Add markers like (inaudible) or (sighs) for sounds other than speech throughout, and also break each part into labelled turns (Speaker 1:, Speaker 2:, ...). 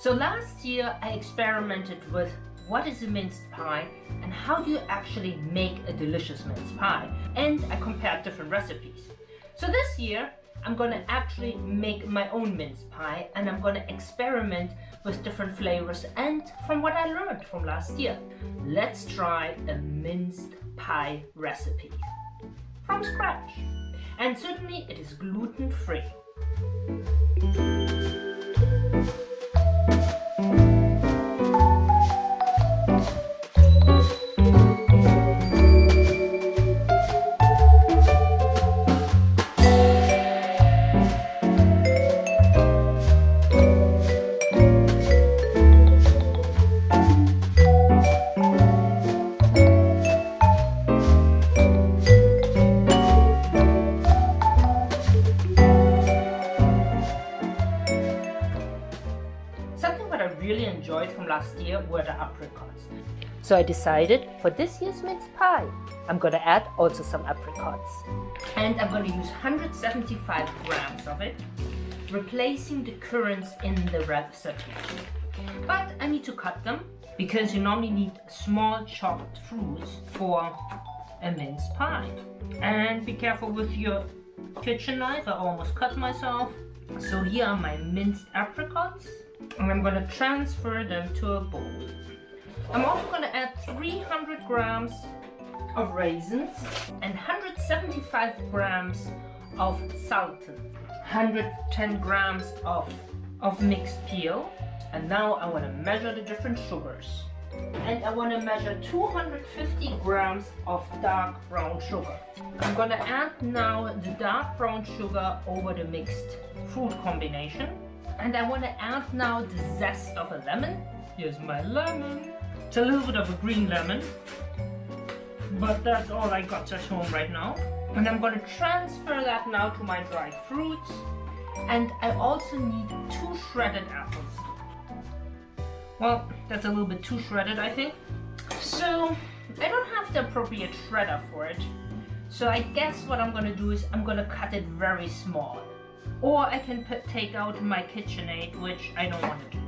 Speaker 1: So last year I experimented with what is a minced pie and how do you actually make a delicious minced pie and I compared different recipes. So this year I'm gonna actually make my own minced pie and I'm gonna experiment with different flavors and from what I learned from last year. Let's try a minced pie recipe from scratch. And certainly it is gluten free. Really enjoyed from last year were the apricots. Mm. So I decided for this year's mince pie, I'm gonna add also some apricots. And I'm gonna use 175 grams of it, replacing the currants in the recipe. But I need to cut them because you normally need small chopped fruits for a mince pie. And be careful with your kitchen knife, I almost cut myself. So here are my minced apricots and I'm going to transfer them to a bowl. I'm also going to add 300 grams of raisins and 175 grams of sultan, 110 grams of, of mixed peel. And now I want to measure the different sugars. And I want to measure 250 grams of dark brown sugar. I'm going to add now the dark brown sugar over the mixed fruit combination. And I want to add now the zest of a lemon. Here's my lemon. It's a little bit of a green lemon. But that's all I got at home right now. And I'm going to transfer that now to my dried fruits. And I also need two shredded apples. Well, that's a little bit too shredded, I think. So, I don't have the appropriate shredder for it. So I guess what I'm going to do is I'm going to cut it very small or I can put, take out my KitchenAid, which I don't want to do.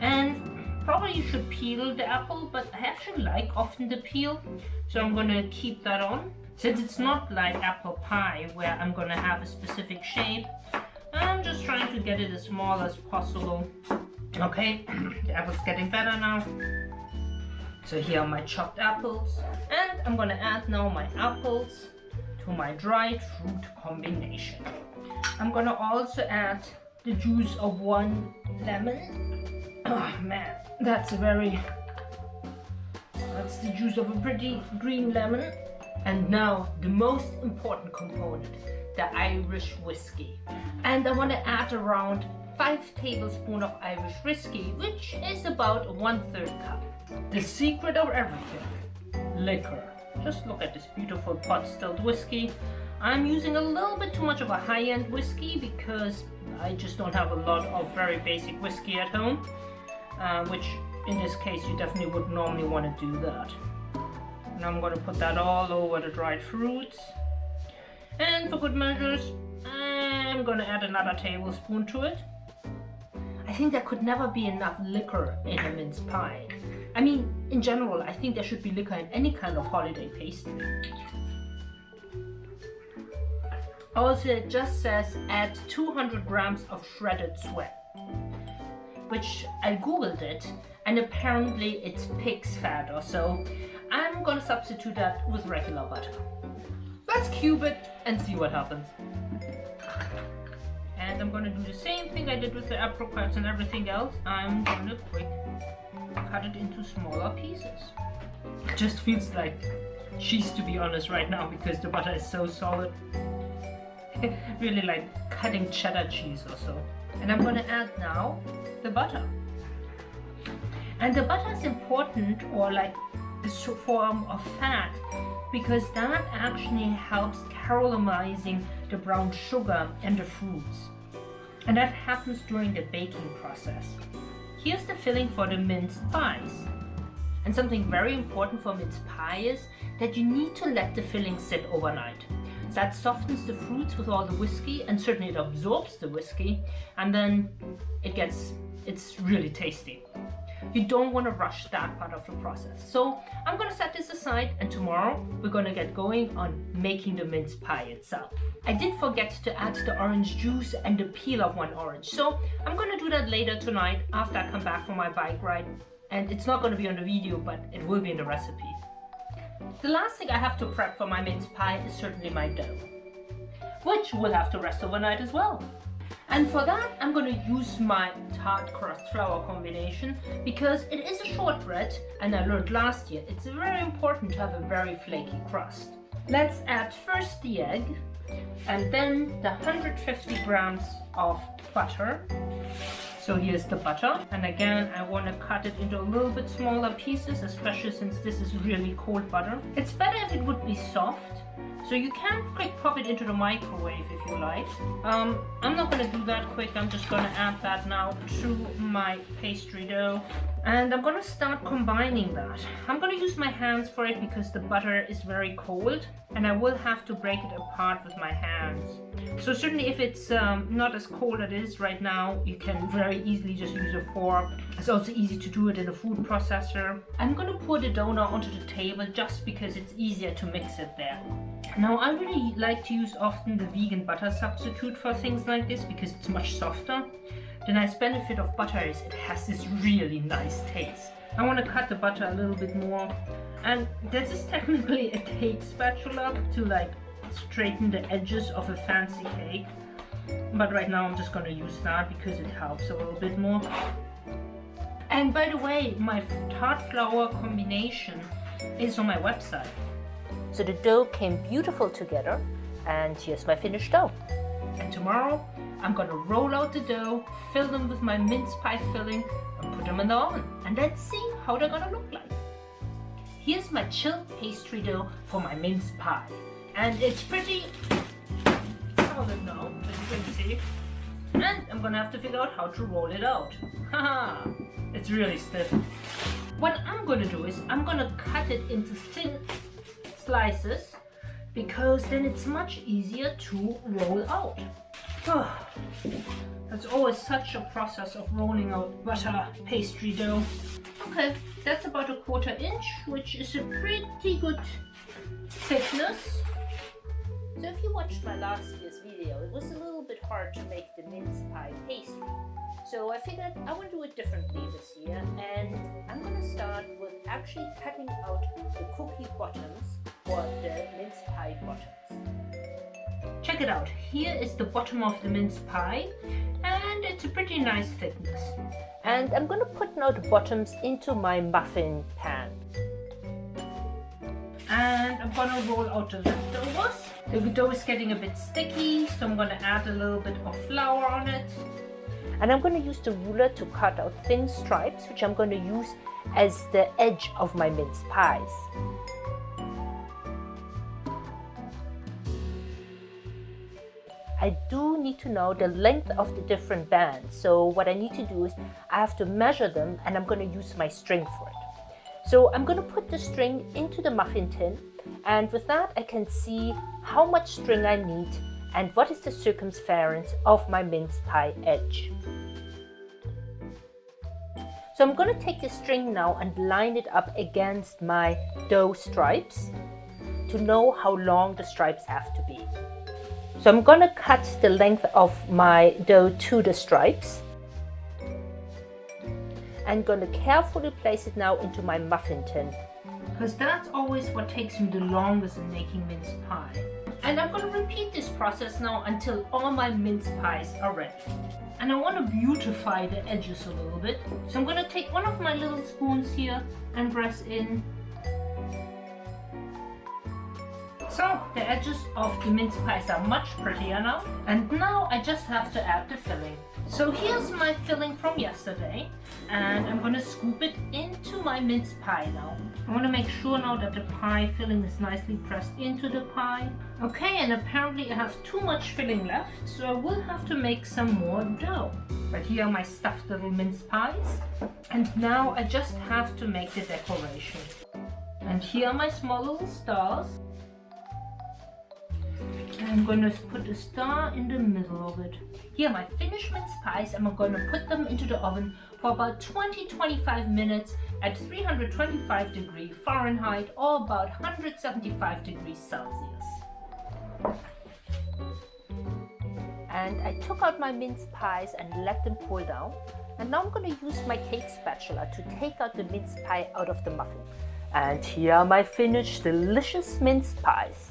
Speaker 1: And probably you should peel the apple, but I actually like often the peel, so I'm going to keep that on. Since it's not like apple pie, where I'm going to have a specific shape, I'm just trying to get it as small as possible. Okay, (clears throat) the apple's getting better now. So here are my chopped apples. And I'm to add now my apples to my dried fruit combination. I'm gonna also add the juice of one lemon. Oh man, that's a very... That's the juice of a pretty green lemon. And now the most important component, the Irish whiskey. And I want to add around 5 tablespoons of Irish whiskey, which is about one third cup. The secret of everything, liquor. Just look at this beautiful pot stilled whiskey. I'm using a little bit too much of a high-end whiskey because I just don't have a lot of very basic whiskey at home, uh, which in this case you definitely would normally want to do that. And I'm going to put that all over the dried fruits. And for good measures, I'm going to add another tablespoon to it. I think there could never be enough liquor in a mince pie. I mean, in general, I think there should be liquor in any kind of holiday pastry. Also, it just says add 200 grams of shredded suet, which I googled it and apparently it's pig's fat or so. I'm gonna substitute that with regular butter. Let's cube it and see what happens. And I'm gonna do the same thing I did with the apricots and everything else. I'm gonna quick cut it into smaller pieces. It just feels like cheese to be honest right now because the butter is so solid. (laughs) really like cutting cheddar cheese or so. And I'm to add now the butter. And the butter is important or like this form of fat because that actually helps caramelizing the brown sugar and the fruits. And that happens during the baking process. Here's the filling for the minced pies. And something very important for minced pie is that you need to let the filling sit overnight. That softens the fruits with all the whiskey and certainly it absorbs the whiskey and then it gets it's really tasty. You don't want to rush that part of the process. So I'm going to set this aside and tomorrow we're going to get going on making the mince pie itself. I did forget to add the orange juice and the peel of one orange. So I'm going to do that later tonight after I come back from my bike ride. And it's not going to be on the video, but it will be in the recipe. The last thing I have to prep for my mince pie is certainly my dough, which will have to rest overnight as well. And for that, I'm to use my tart crust flour combination because it is a shortbread and I learned last year it's very important to have a very flaky crust. Let's add first the egg and then the 150 grams of butter. So here's the butter and again I want to cut it into a little bit smaller pieces especially since this is really cold butter. It's better if it would be soft so you can quick pop it into the microwave if you like. Um, I'm not going to do that quick. I'm just going to add that now to my pastry dough. And I'm going to start combining that. I'm going to use my hands for it because the butter is very cold and I will have to break it apart with my hands. So certainly if it's um, not as cold as it is right now, you can very easily just use a fork. It's also easy to do it in a food processor. I'm to pour the dough onto the table just because it's easier to mix it there. Now I really like to use often the vegan butter substitute for things like this because it's much softer. The nice benefit of butter is it has this really nice taste. I want to cut the butter a little bit more and this is (laughs) technically a cake spatula to like straighten the edges of a fancy cake but right now I'm just going to use that because it helps a little bit more. And by the way, my tart flour combination is on my website.
Speaker 2: So the dough came beautiful together and here's my finished dough.
Speaker 1: And tomorrow I'm gonna roll out the dough, fill them with my mince pie filling and put them in the oven. And let's see how they're gonna look like. Here's my chilled pastry dough for my mince pie. And it's pretty solid now, as you can see. And I'm gonna have to figure out how to roll it out. (laughs) Haha, it's really stiff. What I'm gonna do is I'm gonna cut it into thin slices because then it's much easier to roll out. (sighs) That's always such a process of rolling out butter pastry dough. Okay, that's about a quarter inch, which is a pretty good thickness. So if you watched my last year's video, it was a little bit hard to make the mince pie pastry. So I figured I would do it differently this year and I'm going to start with actually cutting out the cookie bottoms or the mince pie bottoms. Check it out, here is the bottom of the mince pie and it's a pretty nice thickness.
Speaker 2: And I'm going to put now the bottoms into my muffin pan.
Speaker 1: And I'm to roll out the leftovers. The dough is getting a bit sticky, so I'm to add a little bit of flour on it.
Speaker 2: And I'm to use the ruler to cut out thin stripes, which I'm to use as the edge of my mince pies. I do need to know the length of the different bands. So what I need to do is I have to measure them and I'm going to use my string for it. So I'm going to put the string into the muffin tin and with that I can see how much string I need and what is the circumference of my mince pie edge. So I'm going to take the string now and line it up against my dough stripes to know how long the stripes have to be. So I'm going to cut the length of my dough to the stripes. I'm going to carefully place it now into my muffin tin.
Speaker 1: Because that's always what takes me the longest in making mince pie. And I'm going to repeat this process now until all my mince pies are ready. And I want to beautify the edges a little bit. So I'm going to take one of my little spoons here and press in So the edges of the mince pies are much prettier now. And now I just have to add the filling. So here's my filling from yesterday and I'm gonna scoop it into my mince pie now. I want to make sure now that the pie filling is nicely pressed into the pie. Okay, and apparently I have too much filling left, so I will have to make some more dough. But here are my stuffed little mince pies. And now I just have to make the decoration. And here are my small little stars. I'm gonna put a star in the middle of it. Here my finished mince pies and I'm gonna put them into the oven for about 20-25 minutes at 325 degrees Fahrenheit or about 175 degrees Celsius.
Speaker 2: And I took out my mince pies and let them cool down. And now I'm to use my cake spatula to take out the mince pie out of the muffin. And here are my finished delicious mince pies.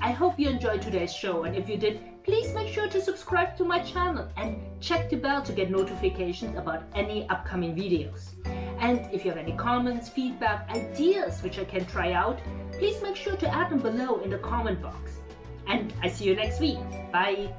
Speaker 1: I hope you enjoyed today's show and if you did, please make sure to subscribe to my channel and check the bell to get notifications about any upcoming videos. And if you have any comments, feedback, ideas which I can try out, please make sure to add them below in the comment box. And I see you next week. Bye!